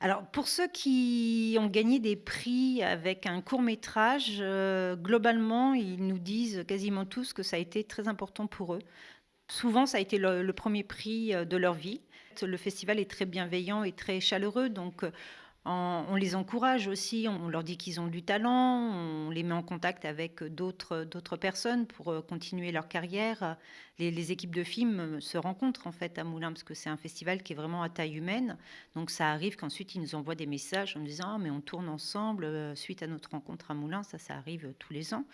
Alors, pour ceux qui ont gagné des prix avec un court métrage, euh, globalement, ils nous disent quasiment tous que ça a été très important pour eux. Souvent, ça a été le, le premier prix euh, de leur vie. Le festival est très bienveillant et très chaleureux, donc euh, on les encourage aussi, on leur dit qu'ils ont du talent, on les met en contact avec d'autres personnes pour euh, continuer leur carrière. Les, équipes de films se rencontrent en fait à Moulins parce que c'est un festival qui est vraiment à taille humaine. Donc ça arrive qu'ensuite ils nous envoient des messages en disant ah, mais on tourne ensemble euh, suite à notre rencontre à Moulins, ça ça arrive tous les ans.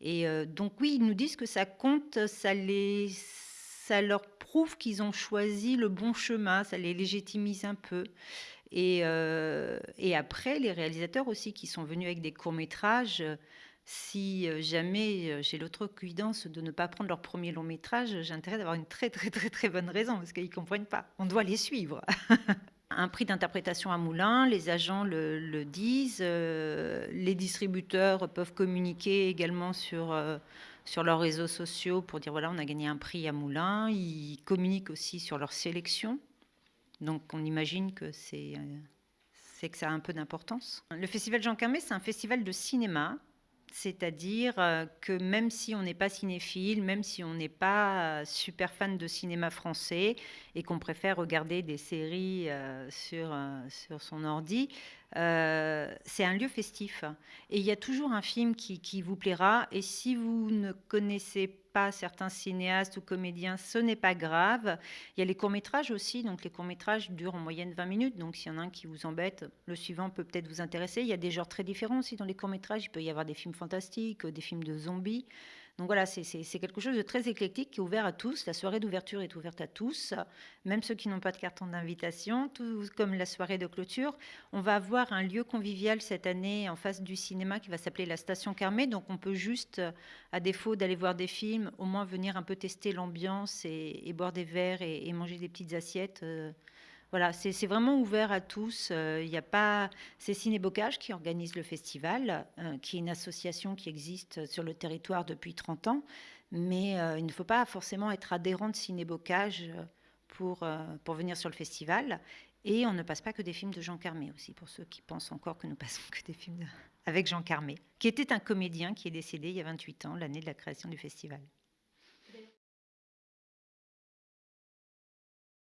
Et euh, donc oui, ils nous disent que ça compte, ça les ça leur prouve qu'ils ont choisi le bon chemin, ça les légitimise un peu. Et, euh, et, après, les réalisateurs aussi qui sont venus avec des courts-métrages, si euh, jamais euh, j'ai l'autre cuidance de ne pas prendre leur premier long métrage, j'ai intérêt d'avoir une très très très très bonne raison parce qu'ils ne comprennent pas. On doit les suivre. Un prix d'interprétation à Moulin, les agents le, le disent, les distributeurs peuvent communiquer également sur, sur leurs réseaux sociaux pour dire voilà, on a gagné un prix à Moulin. Ils communiquent aussi sur leur sélection donc on imagine que c'est euh, que ça a un peu d'importance. Le festival Jean Carmé, c'est un festival de cinéma, c'est-à-dire euh, que même si on n'est pas cinéphile, même si on n'est pas euh, super fan de cinéma français et qu'on préfère regarder des séries sur, sur son ordi, c'est un lieu festif. Et il y a toujours un film qui, qui vous plaira. Et si vous ne connaissez pas pas certains cinéastes ou comédiens, ce n'est pas grave. Il y a les courts-métrages aussi, donc les courts-métrages durent en moyenne 20 minutes, donc s'il y en a un qui vous embête, le suivant peut peut-être vous intéresser. Il y a des genres très différents aussi dans les courts-métrages, il peut y avoir des films fantastiques, des films de zombies. Donc voilà, c'est quelque chose de très éclectique qui est ouvert à tous. La soirée d'ouverture est ouverte à tous, même ceux qui n'ont pas de carton d'invitation, tout comme la soirée de clôture. On va avoir un lieu convivial cette année en face du cinéma qui va s'appeler la Station Carmé. Donc on peut juste, à défaut d'aller voir des films, au moins venir un peu tester l'ambiance et, boire des verres et, manger des petites assiettes. Euh, voilà, c'est vraiment ouvert à tous. Euh, il n'y a pas. C'est Cinébocage qui organise le festival, euh, qui est une association qui existe sur le territoire depuis 30 ans. Mais euh, il ne faut pas forcément être adhérent de Cinébocage pour, pour venir sur le festival. Et on ne passe pas que des films de Jean Carmé aussi, pour ceux qui pensent encore que nous passons que des films avec Jean Carmé, qui était un comédien qui est décédé il y a 28 ans, l'année de la création du festival.